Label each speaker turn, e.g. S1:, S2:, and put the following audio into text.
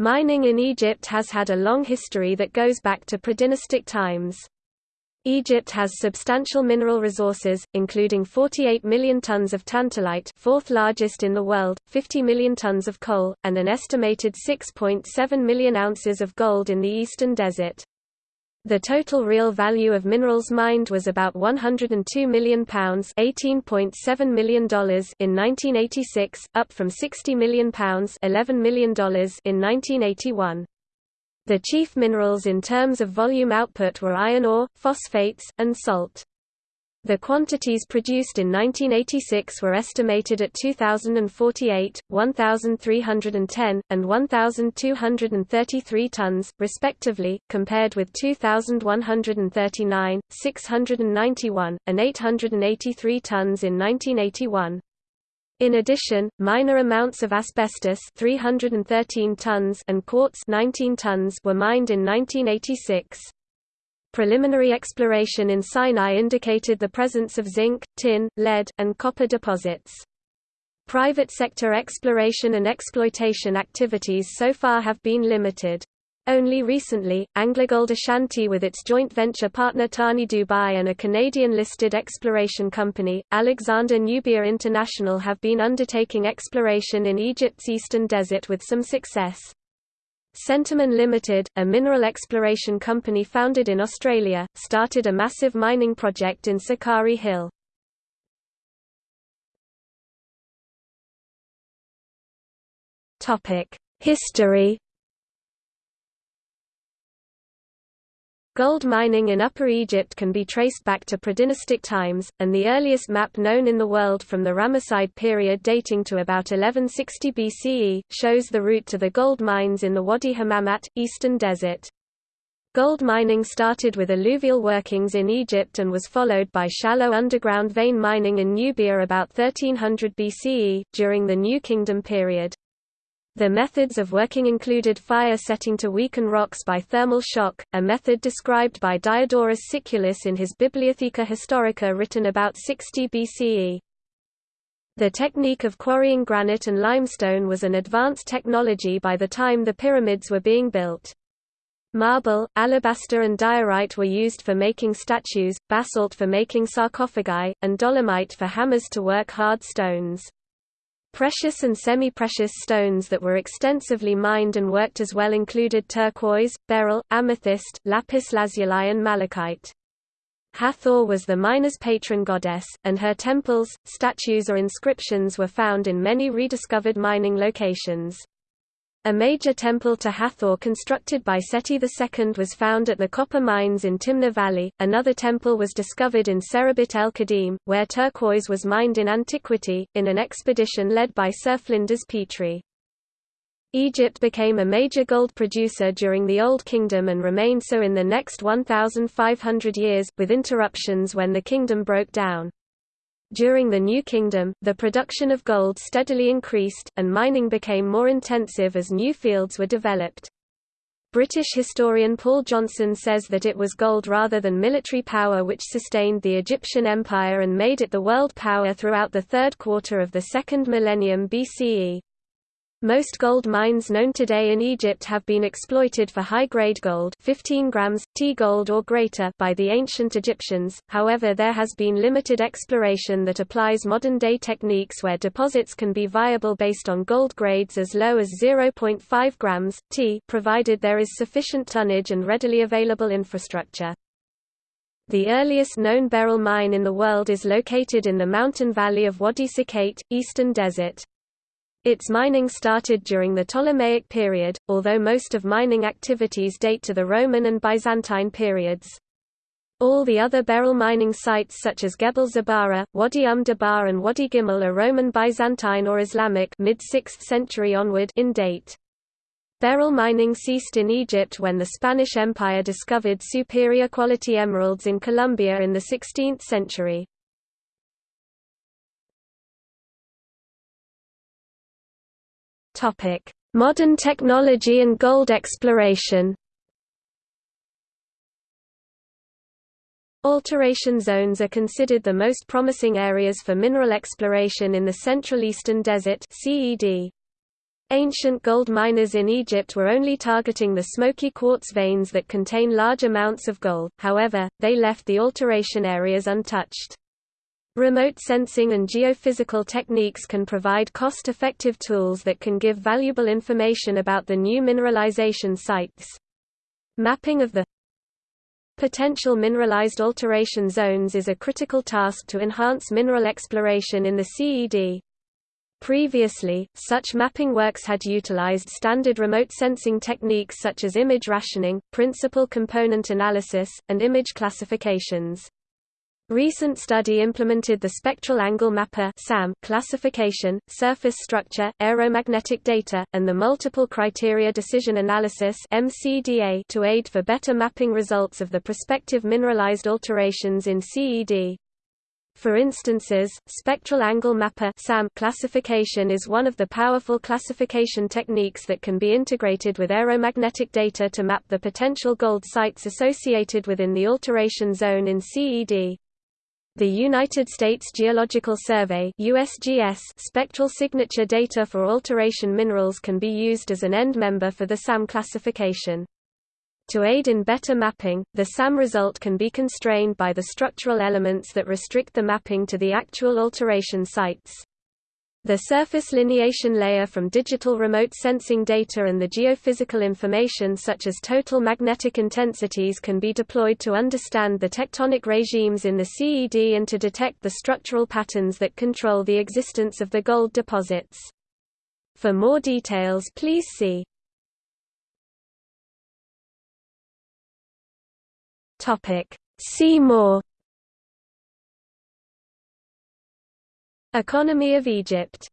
S1: Mining in Egypt has had a long history that goes back to predynastic times. Egypt has substantial mineral resources, including 48 million tons of tantalite fourth largest in the world, 50 million tons of coal, and an estimated 6.7 million ounces of gold in the eastern desert. The total real value of minerals mined was about £102 million $18.7 million in 1986, up from £60 million $11 million in 1981. The chief minerals in terms of volume output were iron ore, phosphates, and salt. The quantities produced in 1986 were estimated at 2,048, 1,310, and 1,233 tons, respectively, compared with 2,139, 691, and 883 tons in 1981. In addition, minor amounts of asbestos 313 tons and quartz 19 tons were mined in 1986. Preliminary exploration in Sinai indicated the presence of zinc, tin, lead, and copper deposits. Private sector exploration and exploitation activities so far have been limited. Only recently, AngloGold Ashanti with its joint venture partner Thani Dubai and a Canadian-listed exploration company, Alexander Nubia International have been undertaking exploration in Egypt's eastern desert with some success. Centamin Limited, a mineral exploration company founded in Australia, started a massive mining project in Sukari Hill. History Gold mining in Upper Egypt can be traced back to predynastic times, and the earliest map known in the world from the Ramesside period dating to about 1160 BCE, shows the route to the gold mines in the Wadi Hammamat, eastern desert. Gold mining started with alluvial workings in Egypt and was followed by shallow underground vein mining in Nubia about 1300 BCE, during the New Kingdom period. The methods of working included fire setting to weaken rocks by thermal shock, a method described by Diodorus Siculus in his Bibliotheca Historica written about 60 BCE. The technique of quarrying granite and limestone was an advanced technology by the time the pyramids were being built. Marble, alabaster and diorite were used for making statues, basalt for making sarcophagi, and dolomite for hammers to work hard stones. Precious and semi-precious stones that were extensively mined and worked as well included turquoise, beryl, amethyst, lapis lazuli and malachite. Hathor was the miner's patron goddess, and her temples, statues or inscriptions were found in many rediscovered mining locations. A major temple to Hathor constructed by Seti II was found at the copper mines in Timna Valley. Another temple was discovered in Serabit el Khadim, where turquoise was mined in antiquity, in an expedition led by Sir Flinders Petrie. Egypt became a major gold producer during the Old Kingdom and remained so in the next 1,500 years, with interruptions when the kingdom broke down. During the New Kingdom, the production of gold steadily increased, and mining became more intensive as new fields were developed. British historian Paul Johnson says that it was gold rather than military power which sustained the Egyptian empire and made it the world power throughout the third quarter of the second millennium BCE. Most gold mines known today in Egypt have been exploited for high-grade gold 15 grams, T-gold or greater by the ancient Egyptians, however there has been limited exploration that applies modern-day techniques where deposits can be viable based on gold grades as low as 0.5 grams, T provided there is sufficient tonnage and readily available infrastructure. The earliest known beryl mine in the world is located in the mountain valley of Wadi Sikait, eastern desert. Its mining started during the Ptolemaic period, although most of mining activities date to the Roman and Byzantine periods. All the other beryl mining sites such as Gebel Zabara, Wadi Um Dabar and Wadi Gimel are Roman Byzantine or Islamic mid-6th century onward in date. Beryl mining ceased in Egypt when the Spanish Empire discovered superior quality emeralds in Colombia in the 16th century. Modern technology and gold exploration. Alteration zones are considered the most promising areas for mineral exploration in the Central Eastern Desert (CED). Ancient gold miners in Egypt were only targeting the smoky quartz veins that contain large amounts of gold, however, they left the alteration areas untouched. Remote sensing and geophysical techniques can provide cost-effective tools that can give valuable information about the new mineralization sites. Mapping of the potential mineralized alteration zones is a critical task to enhance mineral exploration in the CED. Previously, such mapping works had utilized standard remote sensing techniques such as image rationing, principal component analysis, and image classifications. Recent study implemented the Spectral Angle Mapper classification, surface structure, aeromagnetic data, and the Multiple Criteria Decision Analysis to aid for better mapping results of the prospective mineralized alterations in CED. For instances, spectral angle mapper classification is one of the powerful classification techniques that can be integrated with aeromagnetic data to map the potential gold sites associated within the alteration zone in CED. The United States Geological Survey USGS spectral signature data for alteration minerals can be used as an end member for the SAM classification. To aid in better mapping, the SAM result can be constrained by the structural elements that restrict the mapping to the actual alteration sites. The surface lineation layer from digital remote sensing data and the geophysical information such as total magnetic intensities can be deployed to understand the tectonic regimes in the CED and to detect the structural patterns that control the existence of the gold deposits. For more details please see. See more Economy of Egypt